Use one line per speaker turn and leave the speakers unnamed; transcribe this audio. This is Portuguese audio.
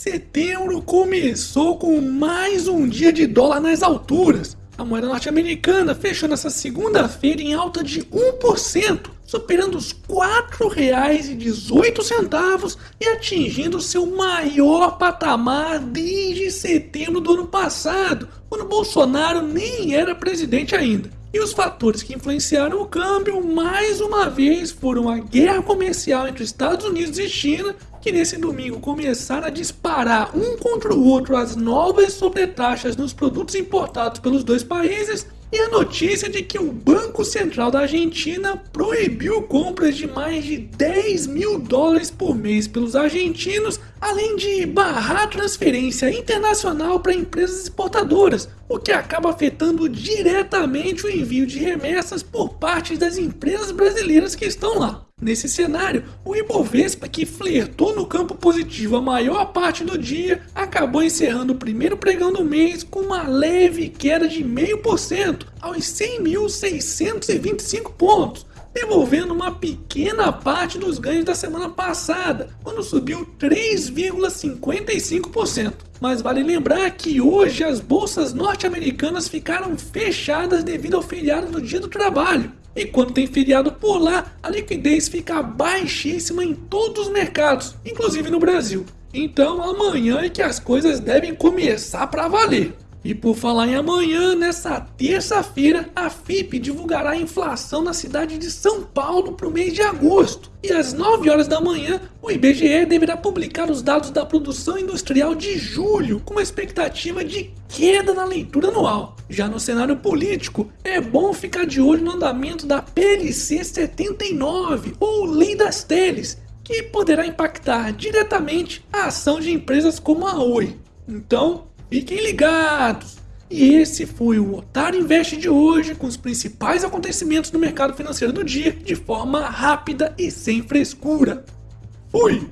setembro começou com mais um dia de dólar nas alturas. A moeda norte-americana fechou nessa segunda-feira em alta de 1%, superando os R$ 4,18 e atingindo seu maior patamar desde setembro do ano passado, quando Bolsonaro nem era presidente ainda. E os fatores que influenciaram o câmbio, mais uma vez, foram a guerra comercial entre Estados Unidos e China, que nesse domingo começaram a disparar um contra o outro as novas sobretaxas nos produtos importados pelos dois países, e a notícia de que o Banco Central da Argentina proibiu compras de mais de 10 mil dólares por mês pelos argentinos, além de barrar transferência internacional para empresas exportadoras, o que acaba afetando diretamente o envio de remessas por parte das empresas brasileiras que estão lá. Nesse cenário, o Ibovespa, que flertou no campo positivo a maior parte do dia, acabou encerrando o primeiro pregão do mês com uma leve queda de 0,5% aos 100.625 pontos, devolvendo uma pequena parte dos ganhos da semana passada, quando subiu 3,55%. Mas vale lembrar que hoje as bolsas norte-americanas ficaram fechadas devido ao feriado do Dia do Trabalho. E quando tem feriado por lá, a liquidez fica baixíssima em todos os mercados, inclusive no Brasil. Então amanhã é que as coisas devem começar para valer. E por falar em amanhã, nessa terça-feira, a FIP divulgará a inflação na cidade de São Paulo para o mês de agosto. E às 9 horas da manhã, o IBGE deverá publicar os dados da produção industrial de julho, com uma expectativa de queda na leitura anual. Já no cenário político, é bom ficar de olho no andamento da PLC 79, ou Lei das Teles, que poderá impactar diretamente a ação de empresas como a Oi. Então, Fiquem ligados! E esse foi o Otário Invest de hoje, com os principais acontecimentos do mercado financeiro do dia, de forma rápida e sem frescura. Fui!